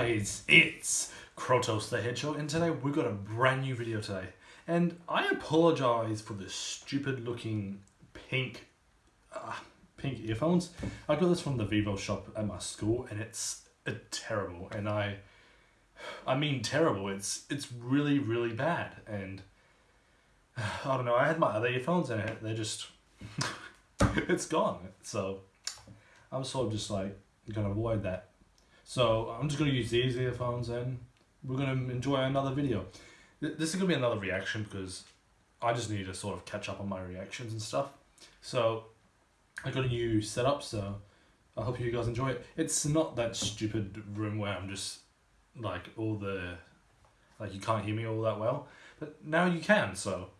guys, it's Krotos the Hedgehog and today we've got a brand new video today. And I apologise for the stupid looking pink uh, pink earphones. I got this from the Vivo shop at my school and it's terrible and I I mean terrible. It's it's really really bad and I don't know. I had my other earphones and they're just it's gone. So I'm sort of just like gonna avoid that. So I'm just gonna use these earphones and we're gonna enjoy another video. This is gonna be another reaction because I just need to sort of catch up on my reactions and stuff. So I got a new setup, so I hope you guys enjoy it. It's not that stupid room where I'm just like all the like you can't hear me all that well, but now you can. So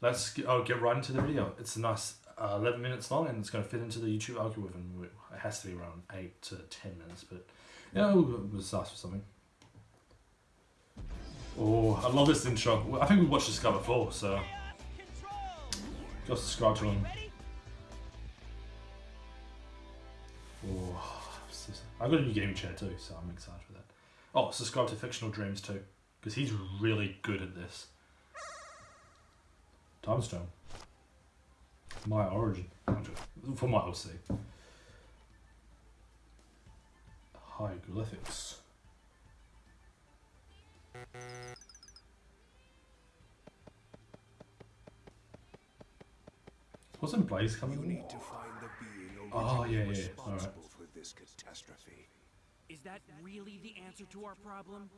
let's I'll get right into the video. It's a nice uh, 11 minutes long and it's going to fit into the YouTube algorithm. It has to be around 8 to 10 minutes, but yeah, we'll start with something. Oh, I love this intro. I think we watched this guy before, so go subscribe to him. Oh, I've got a new gaming chair too, so I'm excited for that. Oh, subscribe to Fictional Dreams too, because he's really good at this. Time Stone. My origin. For my OC. Hieroglyphics. Wasn't Blaze coming? You need to find the being oh, yeah, yeah. responsible All right. for this catastrophe. Is that really the answer to our problem?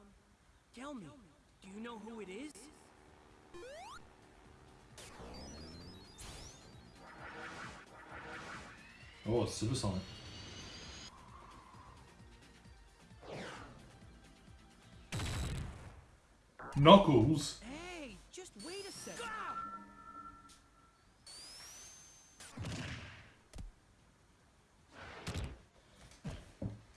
Tell me, do you know who it is? Oh, it's Supersonic. Knuckles? Hey, just wait a second.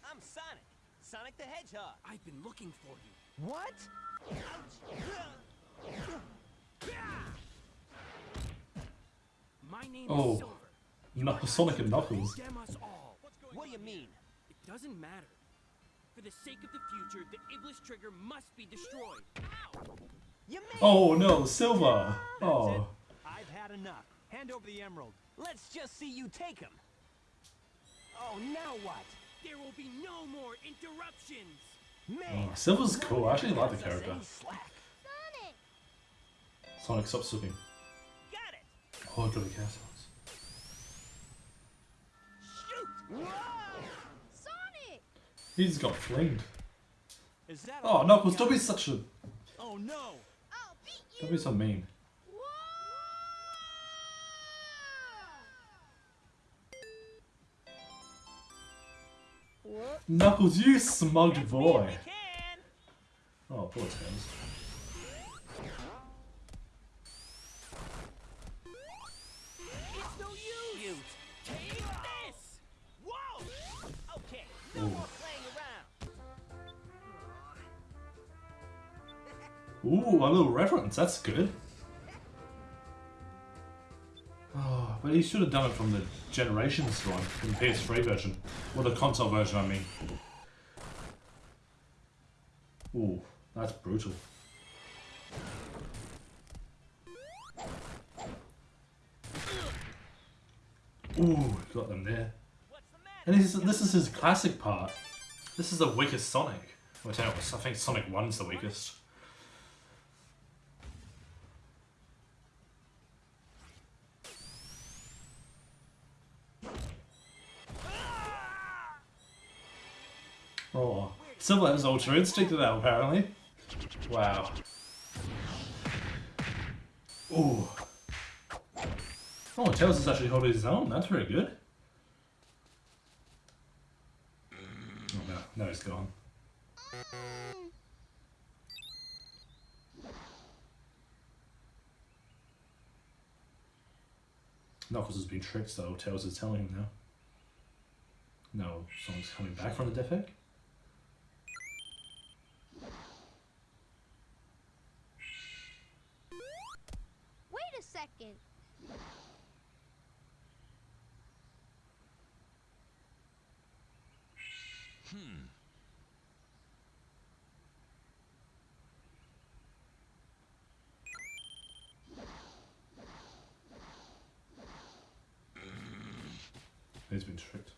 I'm Sonic. Sonic the Hedgehog. I've been looking for you. What? My name Oh. is Silver. Knuckles, Sonic and Knuckles. Us. What do you mean? It doesn't matter. For the sake of the future, the Iblis trigger must be destroyed. You mean? Oh no, Silver! Oh. I've had enough. Hand over the emerald. Let's just see you take him. Oh, now what? There will be no more interruptions. Man, Oh, Silver's cool. I actually like the character. any slack. Sonic, stop swooping. Got it. Oh, I got a cast Shoot. Sonic! He's got flinged. Is that Oh, all Knuckles, you don't be such a... Oh no. I'll beat you! Don't be so mean. What? Knuckles, you smug Catch boy. Oh, poor Tails. It's no use. Ooh, a little reference. That's good. Oh, but he should have done it from the Generations one, from the PS3 version. Or the console version, I mean. Ooh, that's brutal. Ooh, got them there. And this is, this is his classic part. This is the weakest Sonic. Well, I I think Sonic 1's the weakest. Oh, Silver has Ultra Instinct now, apparently. Wow. Ooh. Oh, Tails is actually holding his own. That's very good. Oh no, no, he's gone. Knuckles has been tricked, so Tails is telling him now. No, someone's coming back from the death second. Hmm. He's been tricked.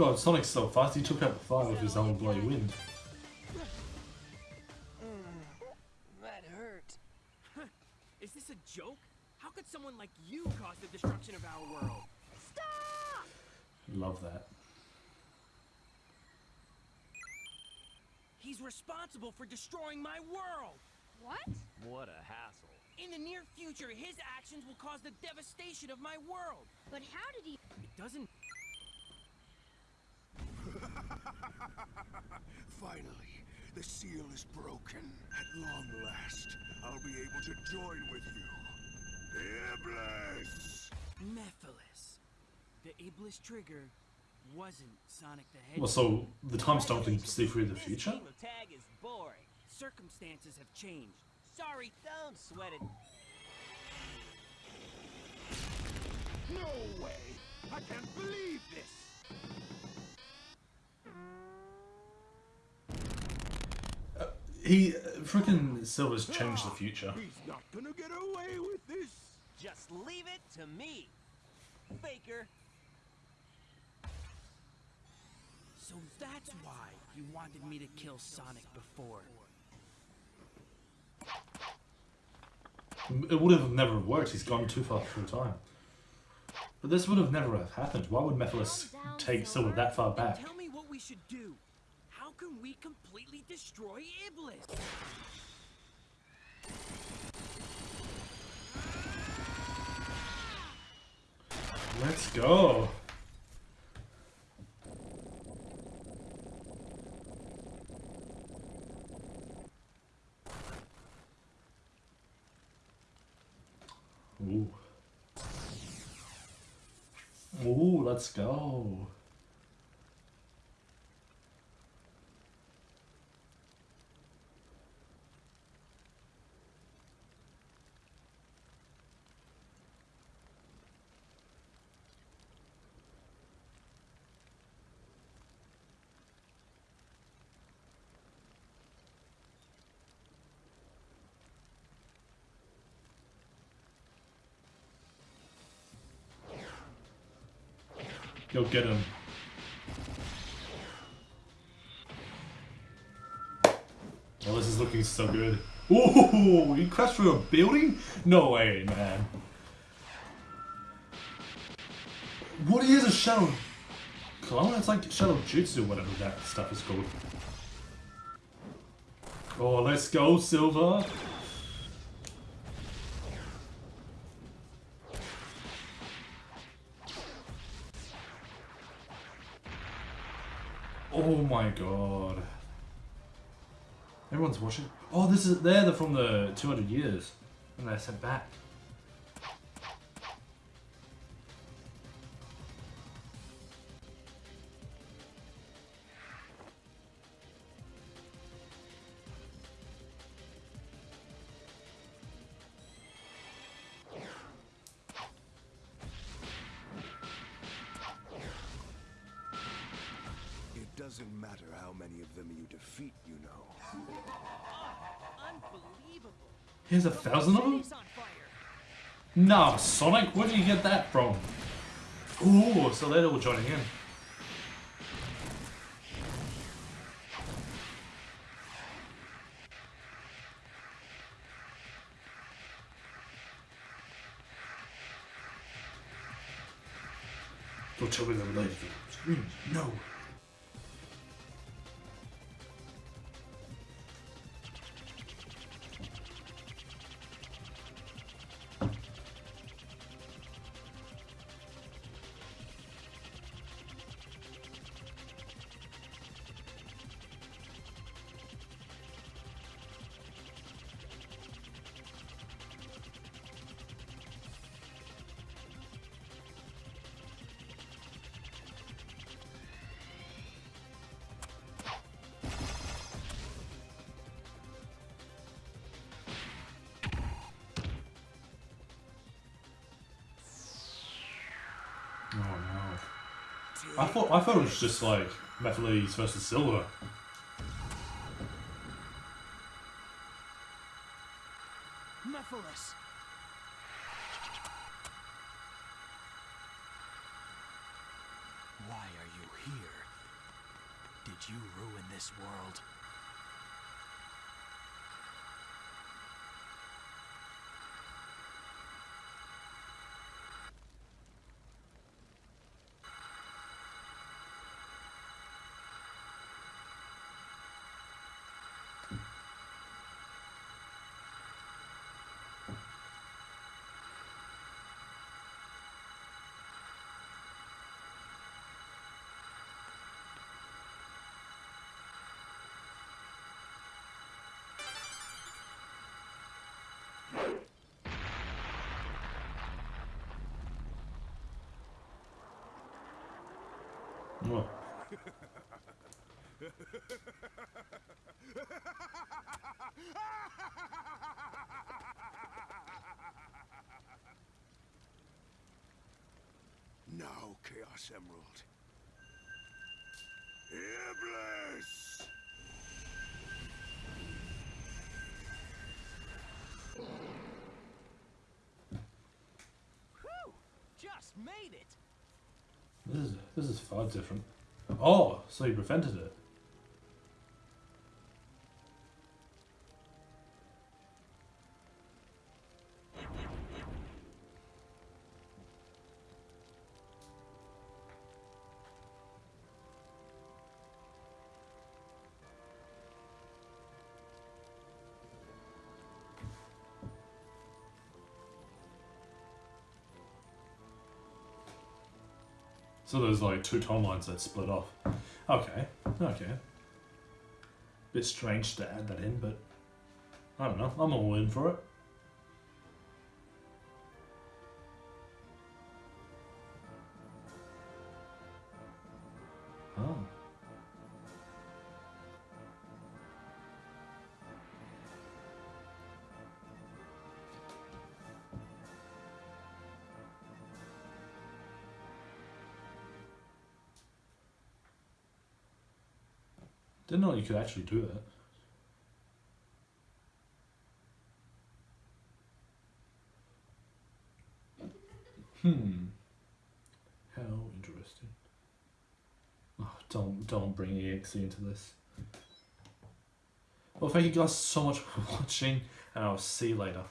God, Sonic's so fast, he took out the fire with his own bloody wind. Mm, that hurt. Is this a joke? How could someone like you cause the destruction of our world? Stop! Love that. He's responsible for destroying my world. What? What a hassle. In the near future, his actions will cause the devastation of my world. But how did he? It doesn't. Finally, the seal is broken. At long last, I'll be able to join with you. Iblis! Mephiles. The Iblis trigger wasn't Sonic the Hedgehog. Well, so the time stone can see through the future? game tag is boring. Circumstances have changed. Sorry, Don't sweat it. No way! I can't believe this! He, freaking Silver's changed the future. He's not gonna get away with this! Just leave it to me. Faker. so that's why you wanted me to kill Sonic before. It would have never worked, he's gone too far through time. But this would have never have happened. Why would Mephiles take Silver Silver. that far back? Tell me what we should do. Can we completely destroy Iblis? Let's go. Ooh. Ooh, let's go. Go get him. Oh, this is looking so good. Ooh, you crashed through a building? No way, man. What is a shadow clone? It's like shadow jutsu, whatever that stuff is called. Oh, let's go, Silver. Oh my god. Everyone's watching. Oh, this is they're from the 200 years, and they're sent back. Here's a thousand of them. Nah, Sonic, where did you get that from? Ooh, so they're all joining in. Don't tell me they're related. No. I thought I thought it was just like Methalese versus Silver. Mephiles. Now, Chaos Emerald. Iblis! Whew! Just made it! This is this is far different. Oh, so you prevented it. So there's like two timelines that split off. Okay, okay. Bit strange to add that in, but I don't know. I'm all in for it. Didn't know you could actually do that. Hmm. How interesting. Oh, don't don't bring EXE into this. Well, thank you guys so much for watching, and I'll see you later.